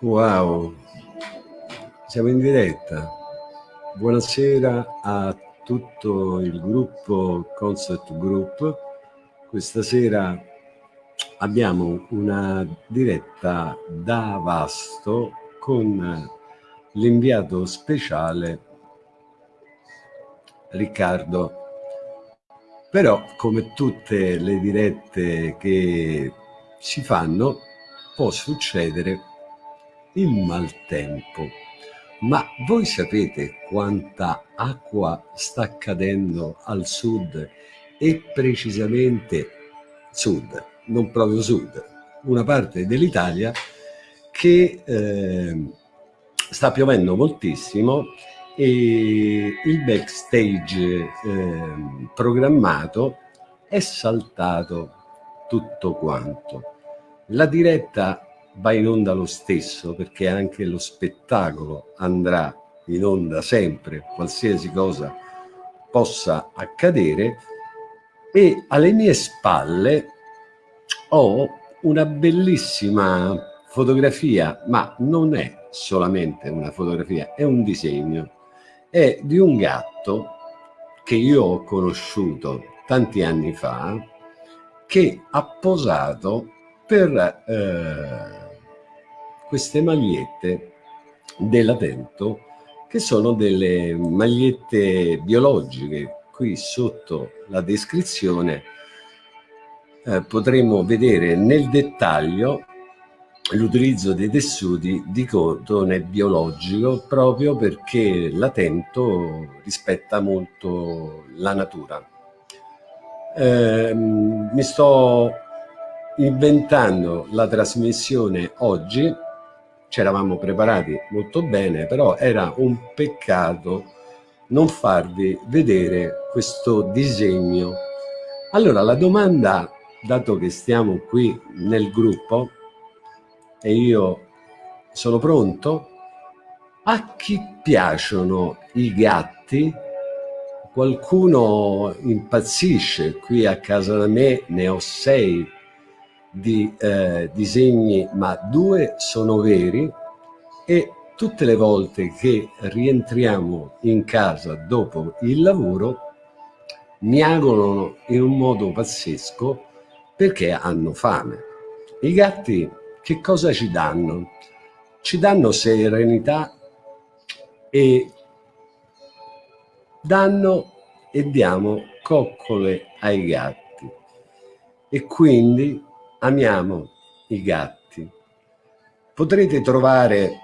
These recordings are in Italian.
Wow, siamo in diretta. Buonasera a tutto il gruppo Concept Group. Questa sera abbiamo una diretta da Vasto con l'inviato speciale Riccardo. Però, come tutte le dirette che si fanno, può succedere il maltempo. Ma voi sapete quanta acqua sta cadendo al sud e precisamente sud, non proprio sud, una parte dell'Italia che eh, sta piovendo moltissimo e il backstage eh, programmato è saltato tutto quanto. La diretta va in onda lo stesso perché anche lo spettacolo andrà in onda sempre, qualsiasi cosa possa accadere. E alle mie spalle ho una bellissima fotografia, ma non è solamente una fotografia, è un disegno, è di un gatto che io ho conosciuto tanti anni fa che ha posato per eh, queste magliette della Tento che sono delle magliette biologiche. Qui sotto la descrizione eh, potremo vedere nel dettaglio l'utilizzo dei tessuti di cotone biologico proprio perché l'Atento rispetta molto la natura. Eh, mi sto inventando la trasmissione oggi ci eravamo preparati molto bene, però era un peccato non farvi vedere questo disegno. Allora la domanda, dato che stiamo qui nel gruppo e io sono pronto, a chi piacciono i gatti? Qualcuno impazzisce, qui a casa da me ne ho sei di eh, disegni, ma due sono veri e tutte le volte che rientriamo in casa dopo il lavoro miagolano in un modo pazzesco perché hanno fame. I gatti che cosa ci danno? Ci danno serenità e danno e diamo coccole ai gatti e quindi amiamo i gatti. Potrete trovare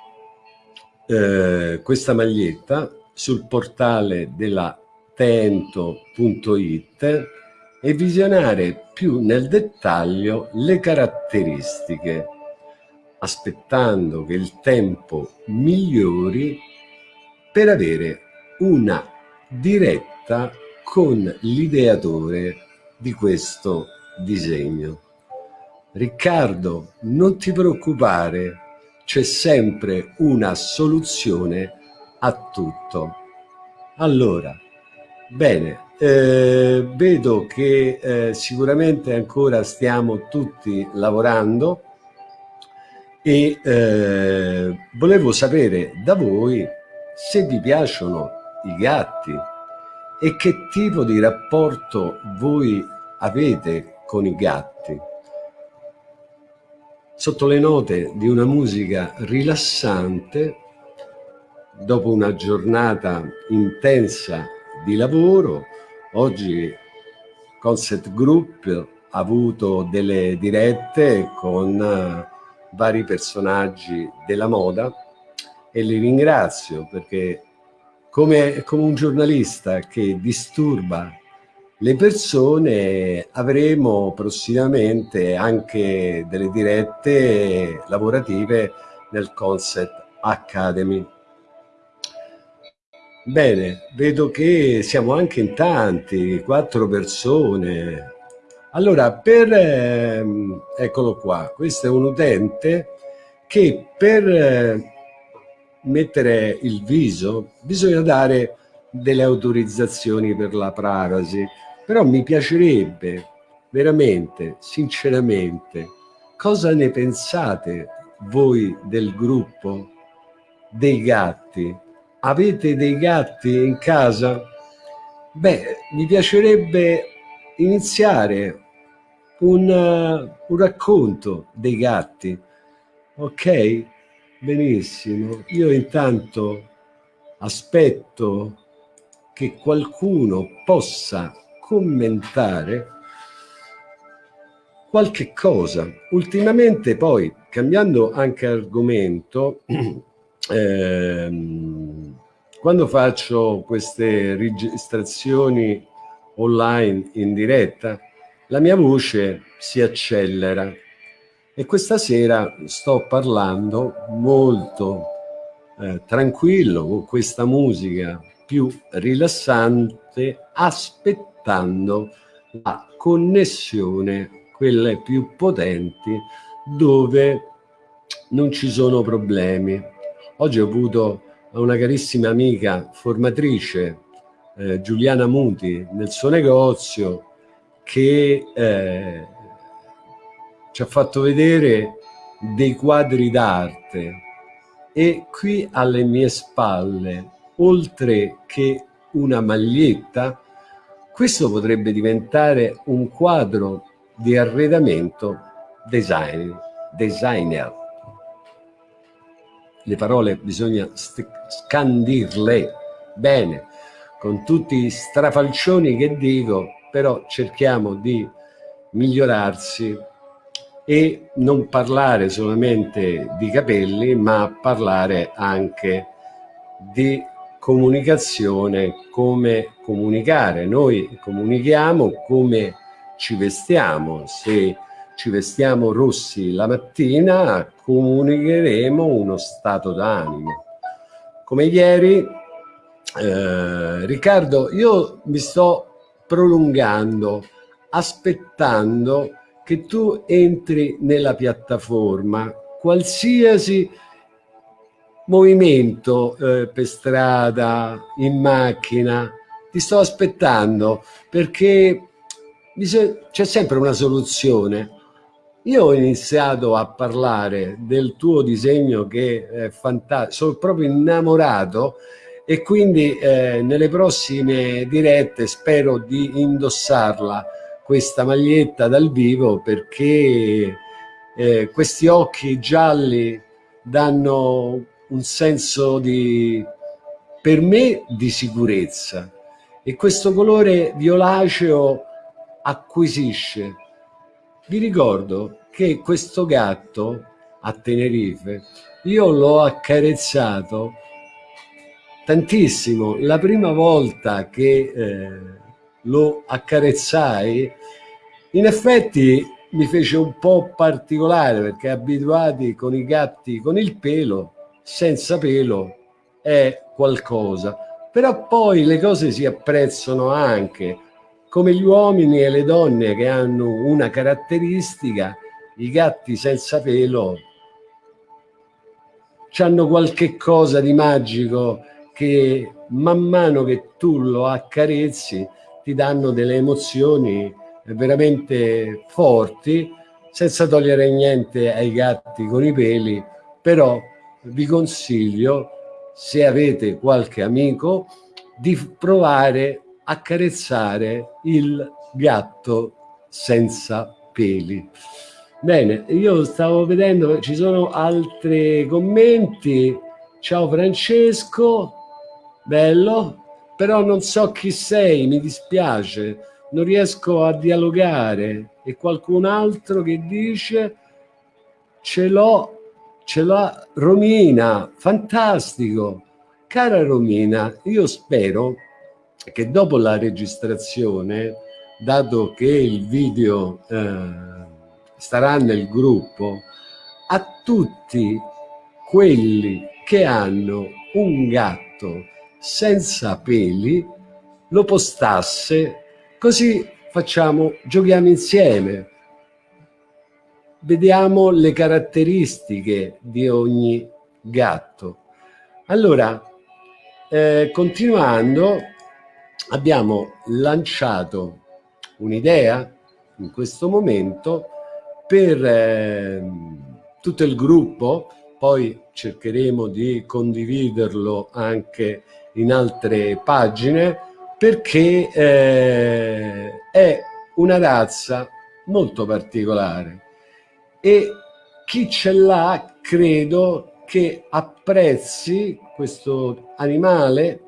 eh, questa maglietta sul portale della tento.it e visionare più nel dettaglio le caratteristiche, aspettando che il tempo migliori per avere una diretta con l'ideatore di questo disegno. Riccardo, non ti preoccupare, c'è sempre una soluzione a tutto. Allora, bene, eh, vedo che eh, sicuramente ancora stiamo tutti lavorando e eh, volevo sapere da voi se vi piacciono i gatti e che tipo di rapporto voi avete con i gatti sotto le note di una musica rilassante dopo una giornata intensa di lavoro. Oggi Concept Group ha avuto delle dirette con eh, vari personaggi della moda e li ringrazio perché come, come un giornalista che disturba le persone avremo prossimamente anche delle dirette lavorative nel Concept Academy. Bene, vedo che siamo anche in tanti, quattro persone. Allora, per, ehm, eccolo qua, questo è un utente che per eh, mettere il viso bisogna dare delle autorizzazioni per la privacy però mi piacerebbe veramente, sinceramente, cosa ne pensate voi del gruppo dei gatti? Avete dei gatti in casa? Beh, mi piacerebbe iniziare un, uh, un racconto dei gatti. Ok? Benissimo. Io intanto aspetto che qualcuno possa commentare qualche cosa. Ultimamente poi, cambiando anche argomento, ehm, quando faccio queste registrazioni online in diretta, la mia voce si accelera e questa sera sto parlando molto eh, tranquillo con questa musica più rilassante aspettando la connessione quelle più potenti dove non ci sono problemi. Oggi ho avuto una carissima amica formatrice eh, Giuliana Muti nel suo negozio che eh, ci ha fatto vedere dei quadri d'arte. E qui alle mie spalle, oltre che una maglietta, questo potrebbe diventare un quadro di arredamento design, designer. Le parole bisogna scandirle bene, con tutti i strafalcioni che dico, però cerchiamo di migliorarsi e non parlare solamente di capelli, ma parlare anche di comunicazione, come comunicare. Noi comunichiamo come ci vestiamo, se ci vestiamo rossi la mattina comunicheremo uno stato d'animo. Come ieri, eh, Riccardo, io mi sto prolungando, aspettando che tu entri nella piattaforma, qualsiasi movimento eh, per strada, in macchina, ti sto aspettando perché c'è sempre una soluzione. Io ho iniziato a parlare del tuo disegno che è fantastico, sono proprio innamorato e quindi eh, nelle prossime dirette spero di indossarla questa maglietta dal vivo perché eh, questi occhi gialli danno un senso di, per me, di sicurezza e questo colore violaceo acquisisce. Vi ricordo che questo gatto a Tenerife io l'ho accarezzato tantissimo. La prima volta che eh, lo accarezzai, in effetti mi fece un po' particolare perché abituati con i gatti con il pelo, senza pelo è qualcosa. Però poi le cose si apprezzano anche, come gli uomini e le donne che hanno una caratteristica, i gatti senza pelo hanno qualche cosa di magico che man mano che tu lo accarezzi ti danno delle emozioni veramente forti senza togliere niente ai gatti con i peli però vi consiglio se avete qualche amico di provare a carezzare il gatto senza peli. Bene io stavo vedendo ci sono altri commenti. Ciao Francesco bello però non so chi sei, mi dispiace, non riesco a dialogare. E qualcun altro che dice? Ce l'ho, ce l'ha Romina, fantastico. Cara Romina, io spero che dopo la registrazione, dato che il video eh, starà nel gruppo, a tutti quelli che hanno un gatto senza peli lo postasse così facciamo giochiamo insieme vediamo le caratteristiche di ogni gatto. Allora eh, continuando abbiamo lanciato un'idea in questo momento per eh, tutto il gruppo, poi cercheremo di condividerlo anche in altre pagine, perché eh, è una razza molto particolare e chi ce l'ha credo che apprezzi questo animale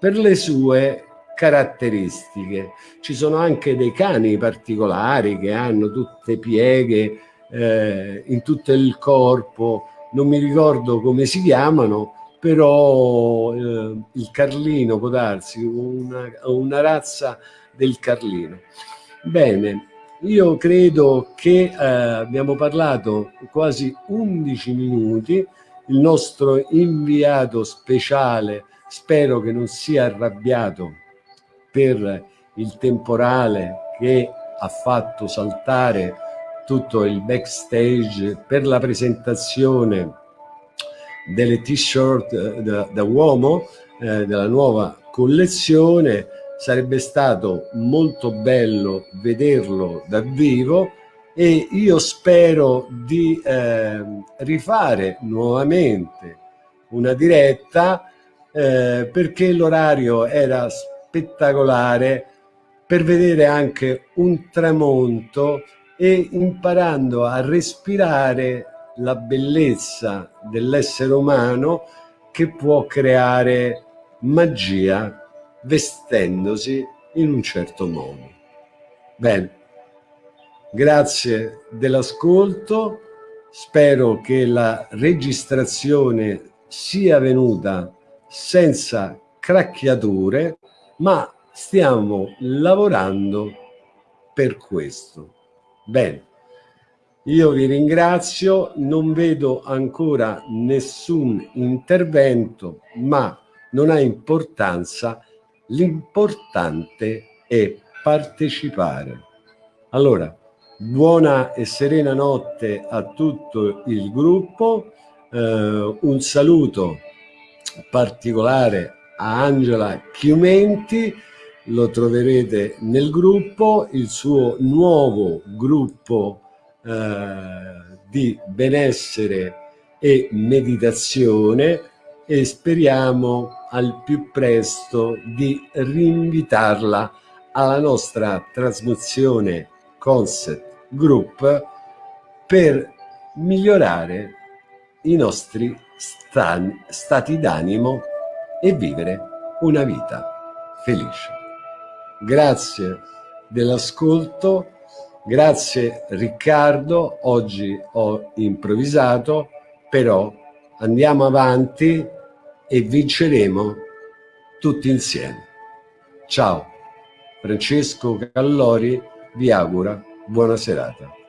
per le sue caratteristiche. Ci sono anche dei cani particolari che hanno tutte pieghe eh, in tutto il corpo, non mi ricordo come si chiamano, però eh, il Carlino può darsi, una, una razza del Carlino. Bene, io credo che eh, abbiamo parlato quasi 11 minuti, il nostro inviato speciale spero che non sia arrabbiato per il temporale che ha fatto saltare tutto il backstage per la presentazione delle t-shirt eh, da, da, uomo eh, della nuova collezione sarebbe stato molto bello vederlo dal vivo e io spero di eh, rifare nuovamente una diretta eh, perché l'orario era spettacolare per vedere anche un tramonto e imparando a respirare la bellezza dell'essere umano che può creare magia vestendosi in un certo modo. Bene, grazie dell'ascolto, spero che la registrazione sia venuta senza cracchiature, ma stiamo lavorando per questo. Bene, io vi ringrazio, non vedo ancora nessun intervento, ma non ha importanza L'importante è partecipare. Allora, buona e serena notte a tutto il gruppo, eh, un saluto particolare a Angela Chiumenti, lo troverete nel gruppo, il suo nuovo gruppo eh, di benessere e meditazione e speriamo al più presto di rinvitarla alla nostra trasmissione Concept Group per migliorare i nostri stati d'animo e vivere una vita felice. Grazie dell'ascolto, grazie Riccardo, oggi ho improvvisato, però andiamo avanti e vinceremo tutti insieme. Ciao, Francesco Callori vi augura buona serata.